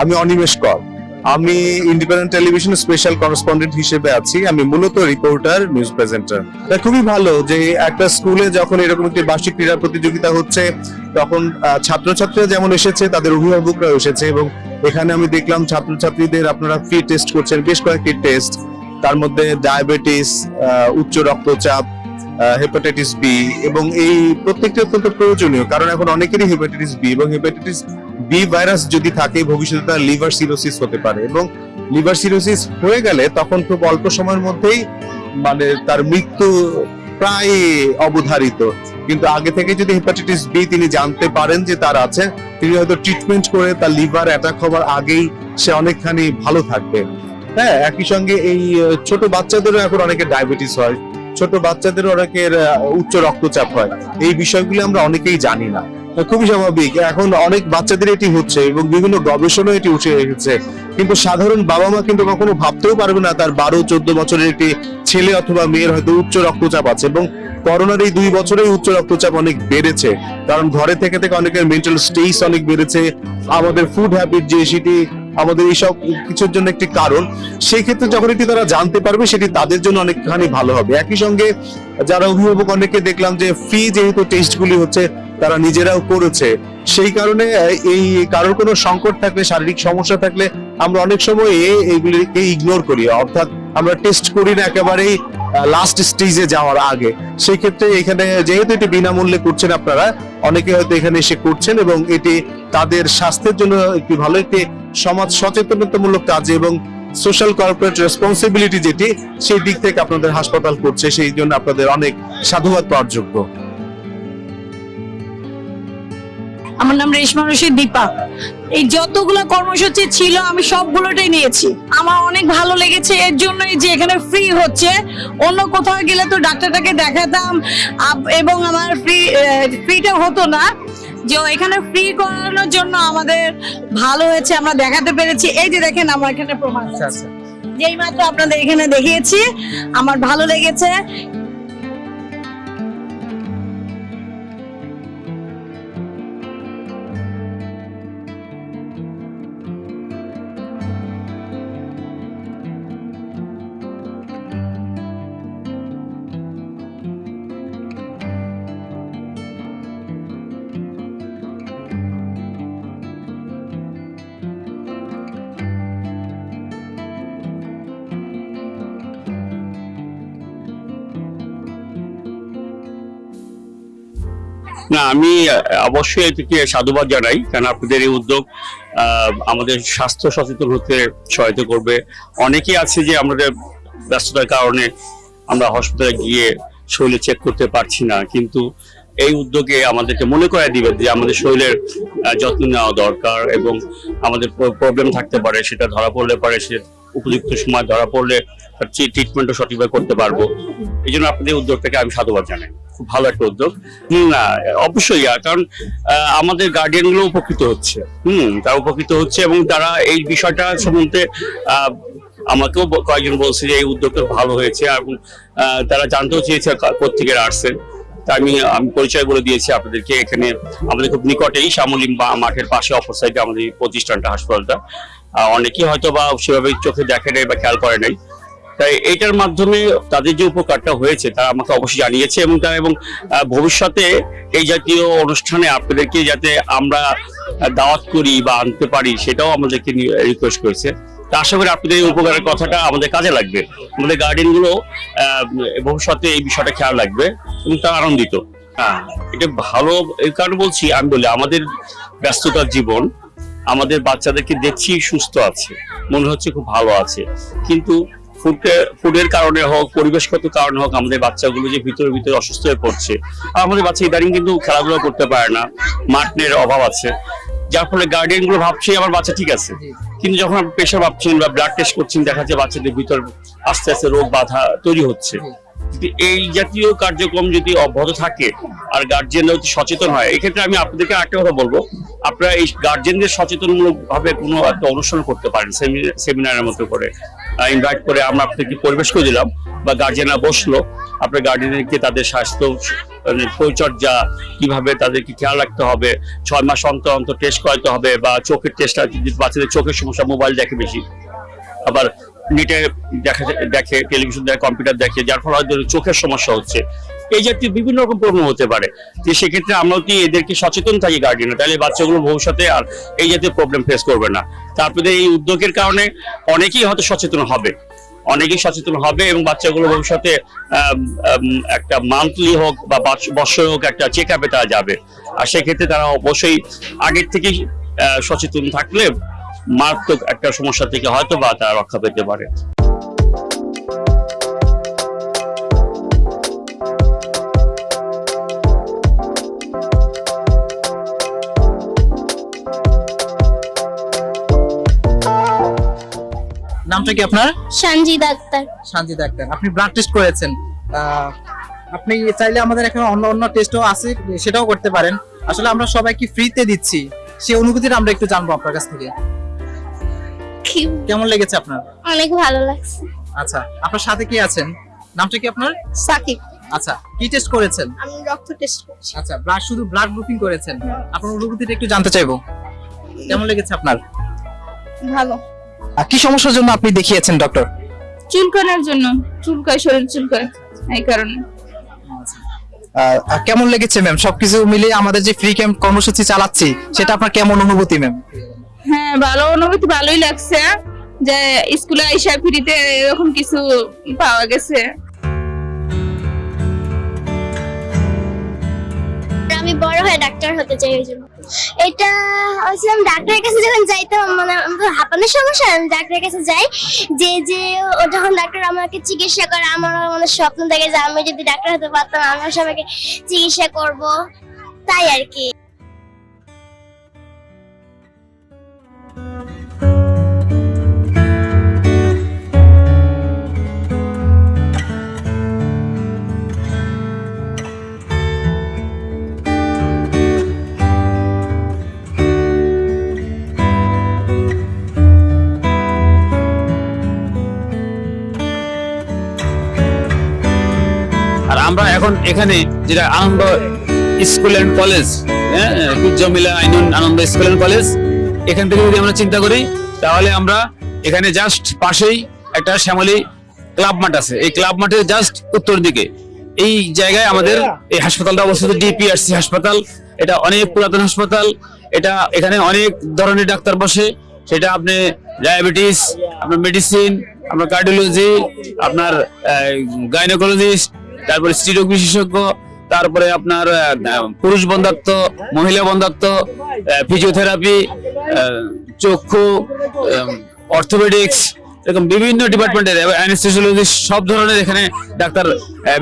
আমি অনিমেষ কর। আমি ইন্ডিপেন্ডেন্ট টেলিভিশন স্পেশাল করেসপন্ডেন্ট হিসেবে আছি। আমি মূলত রিপোর্টার, নিউজ প্রেজেন্টার। এটা খুবই ভালো যে একটা স্কুলে যখন এরকম একটি বার্ষিক ক্রীড়া প্রতিযোগিতা হচ্ছে, তখন ছাত্রছাত্রীরা যেমন এসেছে, তাদের অভিভাবকরা এসেছে এবং এখানে আমি দেখলাম ছাত্রছাত্রীদের আপনারা ফ্রি টেস্ট করছেন, বেশ কয়েকটি টেস্ট তার মধ্যে ডায়াবেটিস উচ্চ রক্তচাপ হেপাটাইটিস বি এবং এই প্রত্যেকটি অত্যন্ত প্রয়োজনীয়। কারণ এখন অনেকেরই হেপাটাইটিস বি এবং হেপাটাইটিস বি ভাইরাস যদি থাকে, ভবিষ্যতে তার লিভার সিরোসিস হতে পারে এবং লিভার সিরোসিস হয়ে গেলে তখন খুব অল্প সময়ের মধ্যেই মানে তার মৃত্যু প্রায় অবধারিত। কিন্তু আগে থেকে যদি হেপাটাইটিস বি তিনি জানতে পারেন যে তার আছে, তিনি হয়তো ট্রিটমেন্ট করে তার লিভার অ্যাটাক হওয়ার আগেই সে অনেকখানি ভালো থাকবে। হ্যাঁ একই সঙ্গে এই ছোট বাচ্চাদেরও এখন অনেকের ডায়াবেটিস হয়, ছোট বাচ্চাদের অনেকের উচ্চ রক্তচাপ হয়। এই বিষয়গুলো আমরা অনেকেই জানি না। খুবই স্বাভাবিক। এখন অনেক বাচ্চাদের এটি হচ্ছে এবং বিভিন্ন গবেষণা এটি উঠে এসেছে। কিন্তু সাধারণ বাবা মা কিন্তু কখনো ভাবতেও পারবে না তার বারো, চোদ্দ বছরের একটি ছেলে অথবা মেয়ের হয়তো উচ্চ রক্তচাপ আছে এবং করোনার এই দুই বছরে উচ্চ রক্তচাপ অনেক বেড়েছে। কারণ ঘরে থেকে থেকে অনেকের মেন্টাল স্টেজ অনেক বেড়েছে। আমাদের ফুড হ্যাবিট যে সেটি আমাদের এইসব কিছুর জন্য একটি কারণ। সেই ক্ষেত্রে যখন এটি তারা জানতে পারবে, সেটি তাদের জন্য অনেকখানি ভালো হবে। একই সঙ্গে যারা অভিভাবক, অনেকে দেখলাম যে ফ্রি যেহেতু টেস্টগুলি হচ্ছে, তারা নিজেরাও করেছে। সেই কারণে এই কারোর কোনো সংকট থাকলে, শারীরিক সমস্যা থাকলে, আমরা অনেক সময় এইগুলিকে ইগনোর করি। অর্থাৎ আমরা টেস্ট করি না একেবারেই লাস্ট স্টেজে যাওয়ার আগে। সেই ক্ষেত্রে এখানে যেহেতু এটি বিনামূল্যে করছেন আপনারা, অনেকে হয়তো এখানে এসে করছেন এবং এটি তাদের স্বাস্থ্যের জন্য একটি ভালো একটি সমাজ সচেতনতামূলক কাজ এবং সোশ্যাল কর্পোরেট রেসপন্সিবিলিটি যেটি, সেই দিক থেকে আপনাদের হাসপাতাল করছে, সেই জন্য আপনাদের অনেক সাধুবাদ পাওয়ার যোগ্য। আমার নাম রেশমা রশিদ দীপা। এই যতগুলো কর্মসূচি ছিল, আমি সবগুলোটাই নিয়েছি। আমার অনেক ভালো লেগেছে, এর জন্যই যে এখানে ফ্রি হচ্ছে। অন্য কোথাও গেলে তো ডাক্তারটাকে দেখাতাম এবং আমার ফ্রি ফ্রিটা হতো না। যে এখানে ফ্রি করানোর জন্য আমাদের ভালো হয়েছে আমরা দেখাতে পেরেছি। এই যে দেখেন আমার এখানে প্রমাণ আছে। যেই মাত্র আপনাদের এখানে দেখিয়েছি আমার ভালো লেগেছে। না, আমি অবশ্যই এটিকে সাধুবাদ জানাই কারণ আপনাদের এই উদ্যোগ আমাদের স্বাস্থ্য সচেতন হতে সহায়তা করবে। অনেকেই আছে যে আমাদের ব্যস্ততার কারণে আমরা হসপিটালে গিয়ে শরীরে চেক করতে পারছি না, কিন্তু এই উদ্যোগে আমাদেরকে মনে করায় দিবে যে আমাদের শরীরের যত্ন নেওয়া দরকার এবং আমাদের প্রবলেম থাকতে পারে, সেটা ধরা পড়লে পারে, সে উপযুক্ত সময় ধরা পড়লে তার ট্রিটমেন্টও সঠিকভাবে করতে পারব। এই জন্য আপনাদের উদ্যোগটাকে আমি সাধুবাদ জানাই। খুব ভালো একটা উদ্যোগ। না, অবশ্যই কারণ আমাদের গার্ডিয়ানগুলো উপকৃত হচ্ছে। হুম, তারা উপকৃত হচ্ছে এবং তারা এই বিষয়টা সম্বন্ধে আমাকেও কয়েকজন বলছে যে এই উদ্যোগটা ভালো হয়েছে এবং তারা জানতেও চেয়েছে কোত্থেকে আসছেন তা আমি আমি পরিচয় বলে দিয়েছি আপনাদেরকে। এখানে আমাদের খুব নিকটেই শ্যামলিম বা মাঠের পাশে অপর সাইডে আমাদের প্রতিষ্ঠানটা, হাসপাতালটা। অনেকেই হয়তো বা সেভাবে চোখে দেখে নাই বা খেয়াল করে নাই। তাই এইটার মাধ্যমে তাদের যে উপকারটা হয়েছে তারা আমাকে অবশ্যই জানিয়েছে এবং তারা এবং ভবিষ্যতে এই জাতীয় অনুষ্ঠানে আপনাদেরকে যাতে আমরা দাওয়াত করি বা আনতে পারি সেটাও আমাদেরকে রিকোয়েস্ট করেছে। তা আশা করি আপনাদের উপকারের কথাটা আমাদের কাজে লাগবে। আমাদের গার্ডেনগুলো ভবিষ্যতে এই বিষয়টা খেয়াল রাখবে এবং তারা আনন্দিত। হ্যাঁ এটা ভালো এই কারণে বলছি, আমি বলি আমাদের ব্যস্ততার জীবন, আমাদের বাচ্চাদেরকে দেখছি সুস্থ আছে, মনে হচ্ছে খুব ভালো আছে। কিন্তু ফুডে ফুডের কারণে হোক পরিবেশগত কারণে হোক আমাদের বাচ্চাগুলো যে ভিতরে ভিতরে অসুস্থ হয়ে পড়ছে আর আমাদের বাচ্চা ইদানিং কিন্তু খেলাধুলা করতে পারে না মাঠনের অভাব আছে। যার ফলে গার্ডিয়ানগুলো ভাবছে আমার বাচ্চা ঠিক আছে। কিন্তু যখন আপনি প্রেশার ভাবছেন বা ব্লাড টেস্ট করছেন দেখা যাচ্ছে বাচ্চাদের ভিতর আস্তে আস্তে রোগ বাধা তৈরি হচ্ছে। এই জাতীয় কার্যক্রম যদি অব্যাহত থাকে আর গার্জিয়ানরা যদি সচেতন হয় এই ক্ষেত্রে আমি আপনাদেরকে একটা কথা বলব। আপনারা এই গার্জিয়ানদের সচেতনমূলক ভাবে কোনো একটা অনুষ্ঠান করতে পারেন সেমিনারের মতো করে। ইনভাইট করে আমরা আপনাদেরকে পরিবেশ করে দিলাম, বা গার্জিয়ানরা বসল, আপনার গার্জিয়ানদেরকে তাদের স্বাস্থ্য মানে পরিচর্যা, কীভাবে তাদেরকে খেয়াল রাখতে হবে, ছয় মাস অন্তর অন্তর টেস্ট করাতে হবে, বা চোখের টেস্টটা যদি বাচ্চাদের চোখের সমস্যা মোবাইল দেখে বেশি। আবার নেটে দেখা দেখে টেলিভিশন দেখে কম্পিউটার দেখে, যার ফলে হয়তো চোখের সমস্যা হচ্ছে। এই জাতীয় বিভিন্ন রকম প্রবলেম হতে পারে, যে সেক্ষেত্রে আমরা কি এদেরকে সচেতন থাকি গার্ডিয়ান তাহলে বাচ্চাগুলো ভবিষ্যতে আর এই জাতীয় প্রবলেম ফেস করবে না। তারপরে এই উদ্যোগের কারণে অনেকেই হয়তো সচেতন হবে। অনেকেই সচেতন হবে এবং বাচ্চাগুলো ভবিষ্যতে একটা মান্থলি হোক বা বৎসরে হোক একটা চেক আপে তারা যাবে। আর সেক্ষেত্রে তারা অবশ্যই আগের থেকেই সচেতন থাকলে মারাত্মক একটা সমস্যা থেকে হয়তো বা তারা রক্ষা পেতে পারে। নামটা কি আপনার? সঞ্জিত আক্তার। শান্তিদা আক্তার। আপনি ব্লাড টেস্ট করেছেন। আপনি চাইলে আমাদের এখানে অন্য অন্য টেস্টও আছে সেটাও করতে পারেন। আসলে আমরা সবাইকে ফ্রিতে দিচ্ছি। সেই অনুভূতিটা আমরা একটু জানব আপনার কাছ থেকে। কেমন লেগেছে আপনার? অনেক ভালো লাগছে। আচ্ছা আপনার সাথে কি আছেন? নামটা কি আপনার? সাকিব। আচ্ছা কি টেস্ট করেছেন? আমি রক্ত টেস্ট করছি। আচ্ছা ব্লাড শুধু ব্লাড গ্রুপিং করেছেন। আপনার অনুভূতিটা একটু জানতে চাইব। কেমন লেগেছে আপনার? ভালো। আর কি সমস্যার জন্য আপনি দেখিয়েছেন ডক্টর চুলকানোর জন্য। চুলকায় শরীর চুলকায় এই কারণে। কেমন লেগেছে ম্যাম সবকিছু মিলিয়ে আমাদের যে ফ্রি ক্যাম্প কর্মসূচি চালাচ্ছি সেটা আপনার কেমন অনুভূতি ম্যাম হ্যাঁ ভালো অনুভূতি, ভালোই লাগছে যে স্কুলে আইসা ফ্রিতে এরকম কিছু পাওয়া গেছে। আমি বড় হয়ে ডাক্তার হতে চাই ওই জন্য। এটা ডাক্তারের কাছে যখন যাইতাম মানে আমার সমস্যা, আমি ডাক্তারের কাছে যাই, যে যে ও যখন ডাক্তার আমাকে চিকিৎসা করে, আমার স্বপ্ন থাকে যে আমি যদি ডাক্তার হতে পারতাম, আমিও সবাইকে চিকিৎসা করব, তাই আর কি। এখন এখানে যেটা আনন্দ স্কুল অ্যান্ড কলেজ হ্যাঁ Jamila Ainun Ananda school and college, এখান থেকে যদি আমরা চিন্তা করি, তাহলে আমরা এখানে জাস্ট পাশেই একটা শ্যামলী ক্লাব মাঠ আছে। এই ক্লাব মাঠের জাস্ট উত্তর দিকে। এই জায়গায় আমাদের এই হাসপাতালটা অবস্থিত ডিপিআরসি হাসপাতাল। এটা অনেক পুরাতন হাসপাতাল। এটা এখানে অনেক ধরনের ডাক্তার বসে। সেটা আপনি ডায়াবেটিস, আপনার মেডিসিন, আপনার কার্ডিওলজি, আপনার গাইনোকোলজিস্ট তারপরে স্ত্রীরোগ বিশেষজ্ঞ, তারপরে আপনার পুরুষ বন্ধাত্ম, মহিলা বন্ধাত্ব ফিজিওথেরাপি চক্ষু অর্থোপেডিক্স এরকম বিভিন্ন ডিপার্টমেন্টের অ্যানেস্থেসিওলজি সব ধরনের এখানে ডাক্তার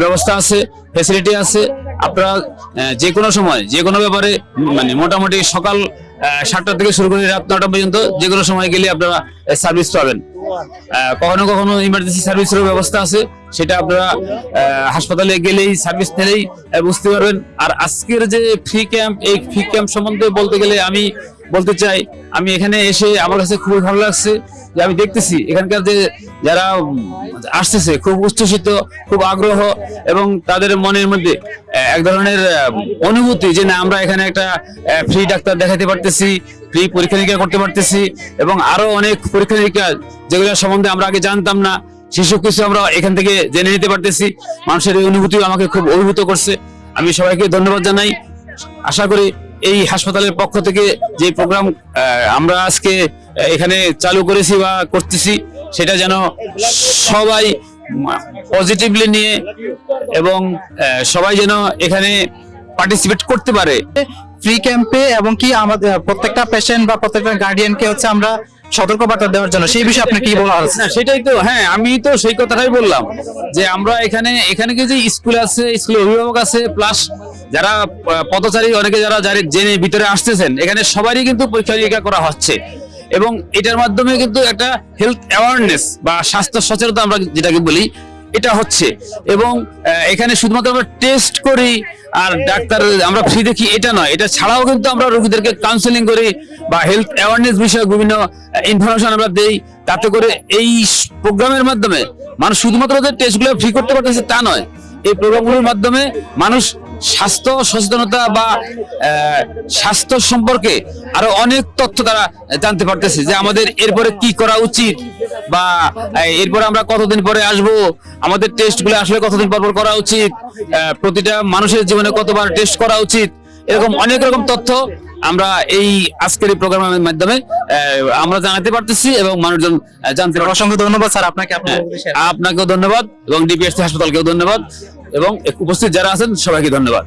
ব্যবস্থা আছে ফেসিলিটি আছে। আপনারা যে কোনো সময়, যে কোনো ব্যাপারে মানে মোটামুটি সকাল সাতটা থেকে শুরু করে রাত নটা পর্যন্ত, যে কোনো সময় গেলে আপনারা সার্ভিস পাবেন। কখনো কখনো ইমার্জেন্সি সার্ভিসেরও ব্যবস্থা আছে। সেটা আপনারা হাসপাতালে গেলেই সার্ভিস নিলেই বুঝতে পারবেন। আর আজকের যে ফ্রি ক্যাম্প এই ফ্রি ক্যাম্প সম্বন্ধে বলতে গেলে আমি বলতে চাই, আমি এখানে এসে আমার কাছে খুবই ভালো লাগছে যে আমি দেখতেছি এখানকার যে যারা আসতেছে, খুব উচ্ছ্বসিত, খুব আগ্রহ এবং তাদের মনের মধ্যে এক ধরনের অনুভূতি যে না, আমরা এখানে একটা ফ্রি ডাক্তার দেখাতে পারতেছি ফ্রি পরীক্ষা নিরীক্ষা করতে পারতেছি এবং আরও অনেক পরীক্ষা নিরীক্ষা যেগুলো সম্বন্ধে আমরা আগে জানতাম না সেসব কিছু আমরা এখান থেকে জেনে নিতে পারতেছি। মানুষের এই অনুভূতি আমাকে খুব অভিভূত করছে। আমি সবাইকে ধন্যবাদ জানাই। আশা করি এই হাসপাতালের পক্ষ থেকে যে প্রোগ্রাম আমরা আজকে এখানে চালু করেছি বা করতেছি সেটা যেন সবাই পজিটিভলি নিয়ে এবং সবাই যেন এখানে পার্টিসিপেট করতে পারে। ফ্রি ক্যাম্পে এবং কি আমাদের প্রত্যেকটা পেশেন্ট বা প্রত্যেকটা গার্ডিয়ানকে হচ্ছে আমরা সতর্কবার্তা দেওয়ার জন্য। সেই বিষয়ে আপনি কি বলা হচ্ছে? না সেটাই তো হ্যাঁ আমি তো সেই কথাটাই বললাম যে আমরা এখানে এখানে কি যে স্কুল আছে স্কুলের অভিভাবক আছে প্লাস যারা পথচারী অনেকে যারা যারা জেনে ভিতরে আসতেছেন, এখানে সবারই কিন্তু পরীক্ষা নিরীক্ষা করা হচ্ছে। এবং এটার মাধ্যমে কিন্তু একটা হেলথ অ্যাওয়ারনেস বা স্বাস্থ্য সচেতনতা আমরা যেটাকে বলি, এটা হচ্ছে। এবং এখানে শুধুমাত্র আমরা টেস্ট করি আর ডাক্তার, আমরা ফ্রি দেখি, এটা নয়। এটা ছাড়াও কিন্তু আমরা রোগীদেরকে কাউন্সেলিং করি বা হেলথ অ্যাওয়ারনেস বিষয়ে বিভিন্ন ইনফরমেশন আমরা দেই। তাতে করে এই প্রোগ্রামের মাধ্যমে মানুষ শুধুমাত্র যে টেস্টগুলো ফ্রি করতে পারতেছে তা নয়, এই প্রোগ্রামগুলোর মাধ্যমে মানুষ স্বাস্থ্য সচেতনতা বা স্বাস্থ্য সম্পর্কে আরও অনেক তথ্য তারা জানতে পারতেছে যে আমাদের এরপরে কি করা উচিত বা এরপরে আমরা কতদিন পরে আসব আমাদের টেস্টগুলো আসলে কতদিন পর পর করা উচিত প্রতিটা মানুষের জীবনে কতবার টেস্ট করা উচিত এরকম অনেক রকম তথ্য আমরা এই আজকের এই প্রোগ্রামের মাধ্যমে আহ, আমরা জানাতে পারতেছি এবং মানুষজন জানতে অসংখ্য ধন্যবাদ স্যার আপনাকে হ্যাঁ, আপনাকেও ধন্যবাদ এবং ডিপিএসসি হাসপাতালকেও ধন্যবাদ। এবং উপস্থিত যারা আছেন সবাইকে ধন্যবাদ।